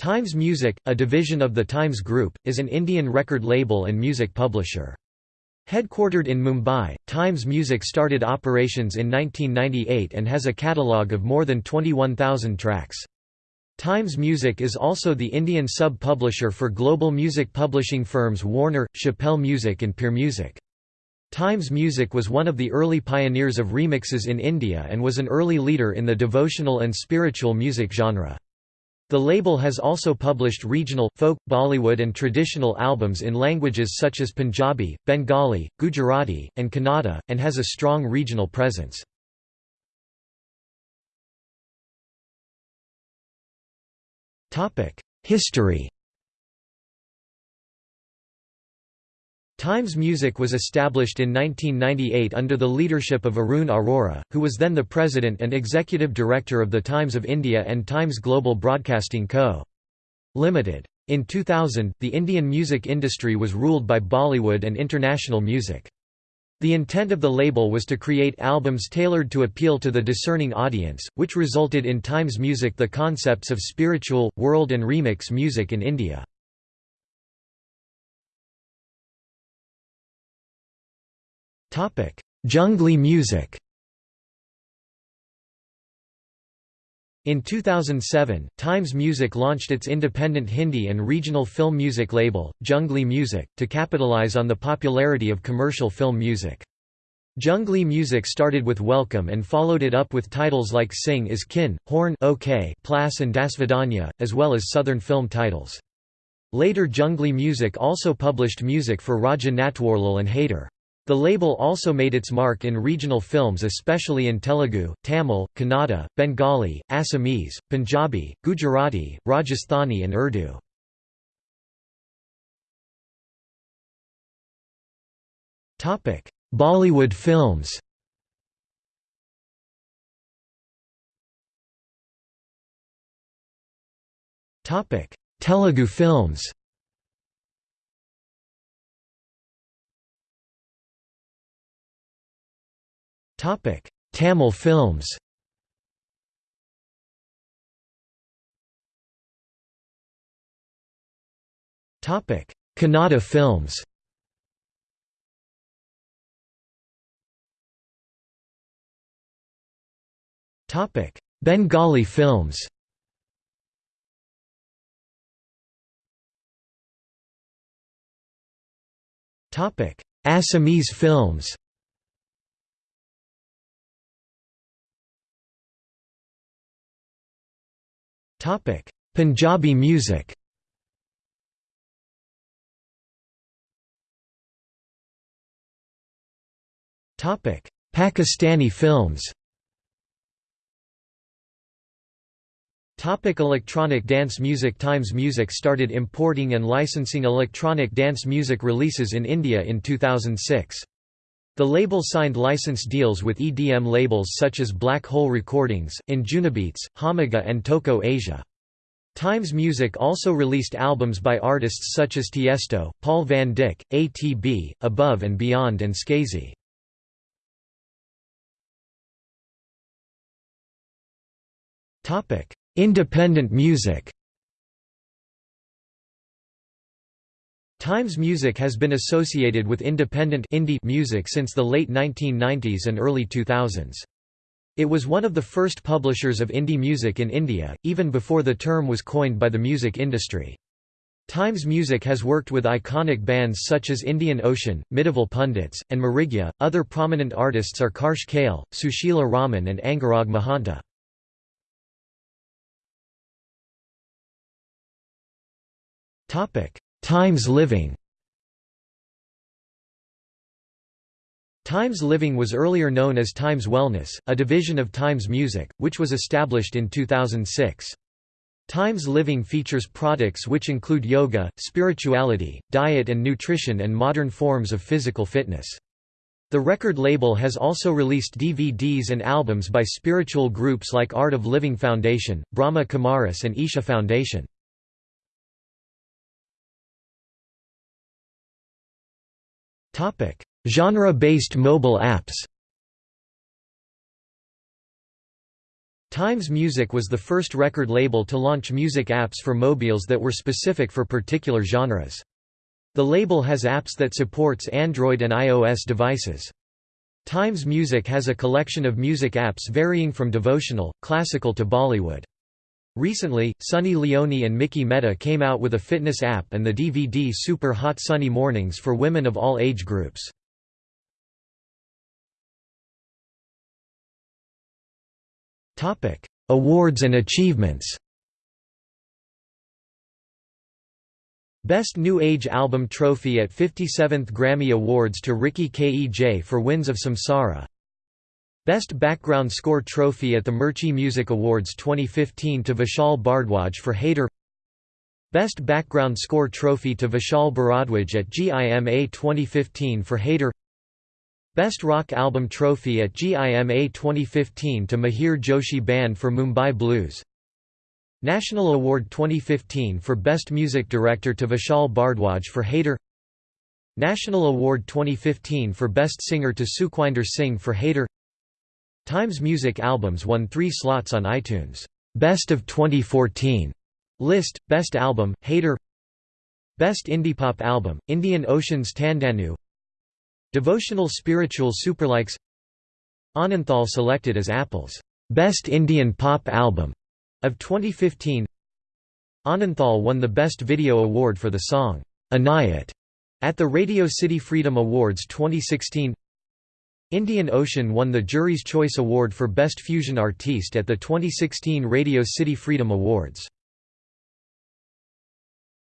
Times Music, a division of the Times Group, is an Indian record label and music publisher. Headquartered in Mumbai, Times Music started operations in 1998 and has a catalogue of more than 21,000 tracks. Times Music is also the Indian sub-publisher for global music publishing firms Warner, Chappell Music and Peer Music. Times Music was one of the early pioneers of remixes in India and was an early leader in the devotional and spiritual music genre. The label has also published regional, folk, Bollywood and traditional albums in languages such as Punjabi, Bengali, Gujarati, and Kannada, and has a strong regional presence. History Times Music was established in 1998 under the leadership of Arun Arora, who was then the president and executive director of the Times of India and Times Global Broadcasting Co. Limited. In 2000, the Indian music industry was ruled by Bollywood and international music. The intent of the label was to create albums tailored to appeal to the discerning audience, which resulted in Times Music the concepts of spiritual, world and remix music in India. Junglee music In 2007, Times Music launched its independent Hindi and regional film music label, Junglee Music, to capitalize on the popularity of commercial film music. Junglee Music started with Welcome and followed it up with titles like Singh is Kinng, Horn OK, Pleassss and Dasvidaniya, as well as southern film titles. Later Junglee Music also published music for Raja Natwarlal and Haider. The label also made its mark in regional films especially in Telugu, Tamil, Kannada, Bengali, Assamese, Punjabi, Gujarati, Rajasthani and Urdu. Bollywood films Telugu films Topic: Tamil films. Topic: Kannada films. Topic: Bengali films. Topic: Assamese films. Topic: Punjabi music. Topic: Pakistani films. Topic electronic dance music Times Music started importing and licensing electronic dance music releases in India in 2006. The label signed license deals with EDM labels such as Black Hole Recordings, Anjunabeats, Armada and Toko Asia. Times Music also released albums by artists such as Tiesto, Paul van Dyk, ATB, Above and Beyond and Skazi. Independent music Times Music has been associated with independent indie music since the late 1990s and early 2000s. It was one of the first publishers of indie music in India, even before the term was coined by the music industry. Times Music has worked with iconic bands such as Indian Ocean, Midival Punditz, and Mrigya. Other prominent artists are Karsh Kale, Susheela Raman, and Angaraag Mahanta. Times Living Times Living was earlier known as Times Wellness, a division of Times Music, which was established in 2006. Times Living features products which include yoga, spirituality, diet and nutrition and modern forms of physical fitness. The record label has also released DVDs and albums by spiritual groups like Art of Living Foundation, Brahma Kumaris and Isha Foundation. Genre-based mobile apps Times Music was the first record label to launch music apps for mobiles that were specific for particular genres. The label has apps that supports Android and iOS devices. Times Music has a collection of music apps varying from devotional, classical to Bollywood. Recently, Sunny Leone and Mickey Mehta came out with a fitness app and the DVD Super Hot Sunny Mornings for women of all age groups. Awards and achievements Best New Age Album Trophy at 57th Grammy Awards to Ricky Kej for Winds of Samsara Best Background Score Trophy at the Mirchi Music Awards 2015 to Vishal Bhardwaj for Haider Best Background Score Trophy to Vishal Bharadwaj at GIMA 2015 for Haider Best Rock Album Trophy at GIMA 2015 to Mihir Joshi Band for Mumbai Blues. National Award 2015 for Best Music Director to Vishal Bhardwaj for Haider National Award 2015 for Best Singer to Sukhwinder Singh for Haider Times Music Albums won three slots on iTunes' Best of 2014 list, Best Album, Haider. Best Indiepop Album, Indian Ocean's Tandanu. Devotional Spiritual Superlikes. Ananthal selected as Apple's Best Indian Pop Album of 2015 Ananthal won the Best Video Award for the song, Anayat, at the Radio City Freedom Awards 2016 Indian Ocean won the Jury's Choice Award for Best Fusion Artiste at the 2016 Radio City Freedom Awards.